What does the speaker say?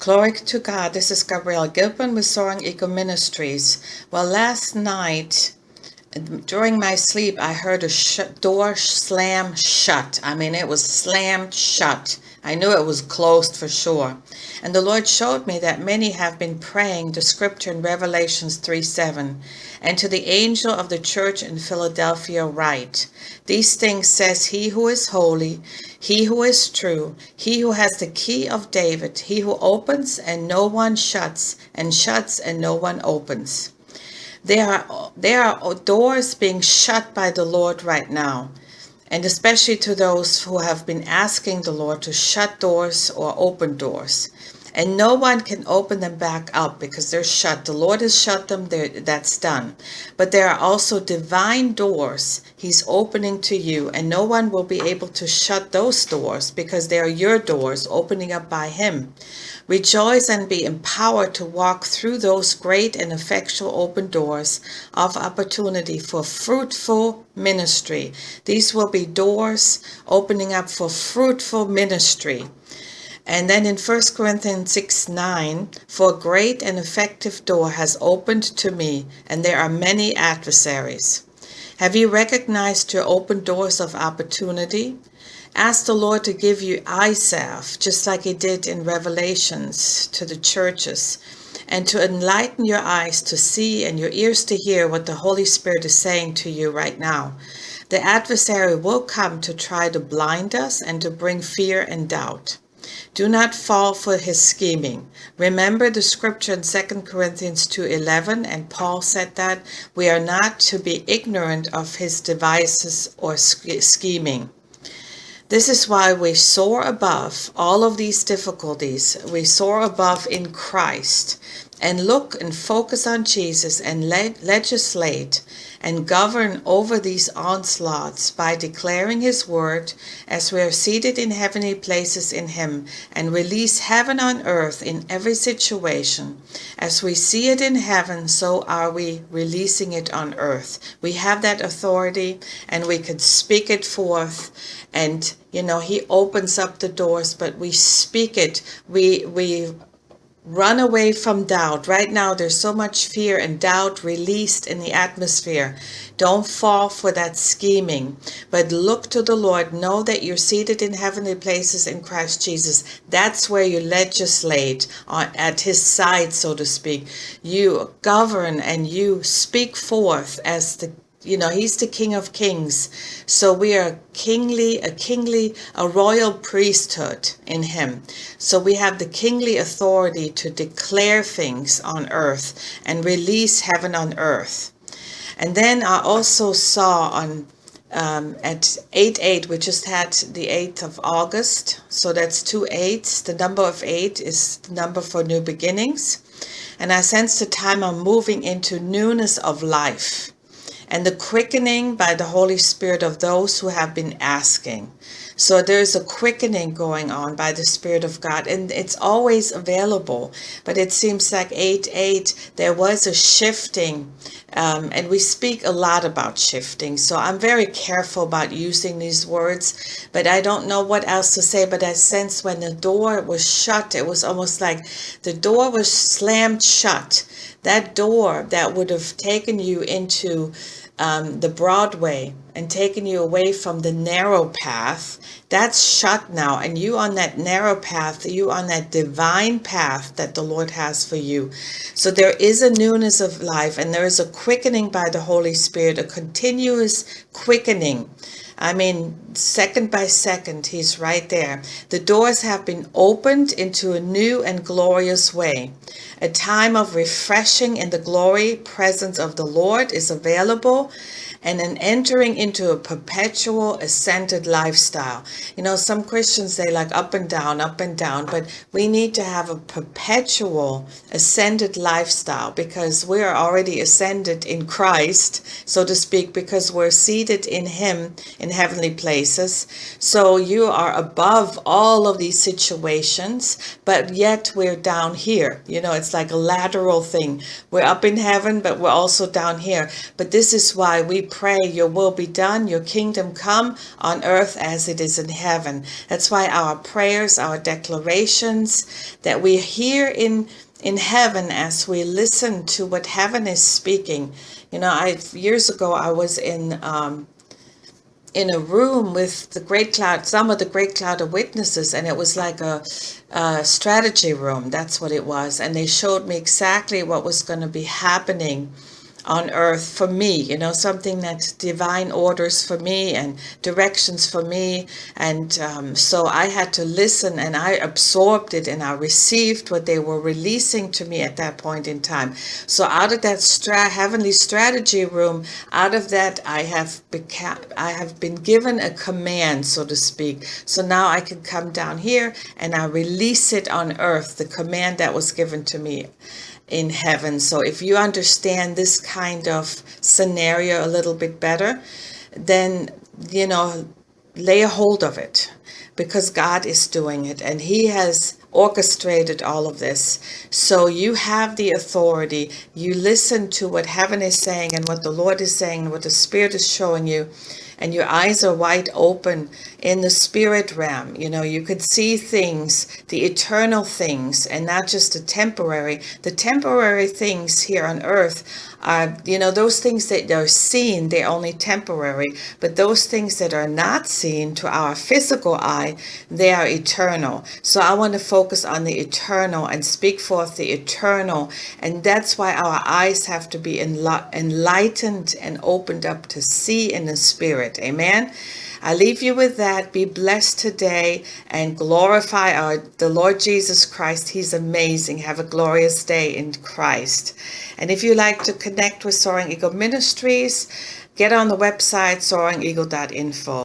Glory to God. This is Gabrielle Gilpin with Soaring Eagle Ministries. Well, last night, during my sleep, I heard a door slam shut. I mean, it was slammed shut. I knew it was closed for sure. And the Lord showed me that many have been praying the scripture in Revelations 3 7. And to the angel of the church in Philadelphia write, These things says he who is holy, he who is true, he who has the key of David, he who opens and no one shuts, and shuts and no one opens. There are, there are doors being shut by the Lord right now and especially to those who have been asking the Lord to shut doors or open doors. And no one can open them back up because they're shut. The Lord has shut them, that's done. But there are also divine doors He's opening to you, and no one will be able to shut those doors because they are your doors opening up by Him. Rejoice and be empowered to walk through those great and effectual open doors of opportunity for fruitful ministry. These will be doors opening up for fruitful ministry. And then in 1 Corinthians 6 9, for a great and effective door has opened to me, and there are many adversaries. Have you recognized your open doors of opportunity? Ask the Lord to give you salve, just like he did in Revelations to the churches, and to enlighten your eyes to see and your ears to hear what the Holy Spirit is saying to you right now. The adversary will come to try to blind us and to bring fear and doubt. Do not fall for his scheming. Remember the scripture in 2 Corinthians 2.11 and Paul said that we are not to be ignorant of his devices or scheming. This is why we soar above all of these difficulties. We soar above in Christ and look and focus on Jesus and le legislate and govern over these onslaughts by declaring his word as we are seated in heavenly places in him and release heaven on earth in every situation. As we see it in heaven, so are we releasing it on earth. We have that authority and we could speak it forth and you know he opens up the doors but we speak it we we Run away from doubt. Right now, there's so much fear and doubt released in the atmosphere. Don't fall for that scheming, but look to the Lord. Know that you're seated in heavenly places in Christ Jesus. That's where you legislate on, at his side, so to speak. You govern and you speak forth as the you know he's the king of kings. So we are kingly a kingly a royal priesthood in him. So we have the kingly authority to declare things on earth and release heaven on earth. And then i also saw on um, at 8-8 we just had the 8th of August. So that's two eights. The number of eight is the number for new beginnings. And I sense the time i'm moving into newness of life and the quickening by the Holy Spirit of those who have been asking. So there's a quickening going on by the Spirit of God, and it's always available. But it seems like 8 8, there was a shifting, um, and we speak a lot about shifting. So I'm very careful about using these words, but I don't know what else to say. But I sense when the door was shut, it was almost like the door was slammed shut. That door that would have taken you into um, the Broadway and taken you away from the narrow path, that's shut now. And you on that narrow path, you on that divine path that the Lord has for you. So there is a newness of life and there is a quickening by the Holy Spirit, a continuous quickening. I mean, second by second, he's right there. The doors have been opened into a new and glorious way. A time of refreshing in the glory presence of the Lord is available and then entering into a perpetual ascended lifestyle. You know, some Christians say like up and down, up and down, but we need to have a perpetual ascended lifestyle because we are already ascended in Christ, so to speak, because we're seated in him in heavenly places. So you are above all of these situations, but yet we're down here. You know, it's like a lateral thing. We're up in heaven, but we're also down here. But this is why we pray, Your will be done, Your kingdom come on earth as it is in heaven. That's why our prayers, our declarations that we hear in in heaven as we listen to what heaven is speaking. You know, I years ago I was in um, in a room with the great cloud, some of the great cloud of witnesses, and it was like a, a strategy room. That's what it was, and they showed me exactly what was going to be happening on earth for me, you know, something that divine orders for me and directions for me. And um, so I had to listen and I absorbed it and I received what they were releasing to me at that point in time. So out of that stra heavenly strategy room, out of that, I have become, I have been given a command, so to speak. So now I can come down here and I release it on earth, the command that was given to me in heaven. So if you understand this kind of scenario a little bit better, then, you know, lay a hold of it because God is doing it and he has orchestrated all of this. So you have the authority. You listen to what heaven is saying and what the Lord is saying and what the Spirit is showing you and your eyes are wide open in the spirit realm. You know, you could see things, the eternal things, and not just the temporary. The temporary things here on earth are, you know, those things that are seen, they're only temporary. But those things that are not seen to our physical eye, they are eternal. So I want to focus on the eternal and speak forth the eternal. And that's why our eyes have to be enlightened and opened up to see in the Amen. I leave you with that. Be blessed today and glorify our, the Lord Jesus Christ. He's amazing. Have a glorious day in Christ. And if you like to connect with Soaring Eagle Ministries, get on the website soaringeagle.info.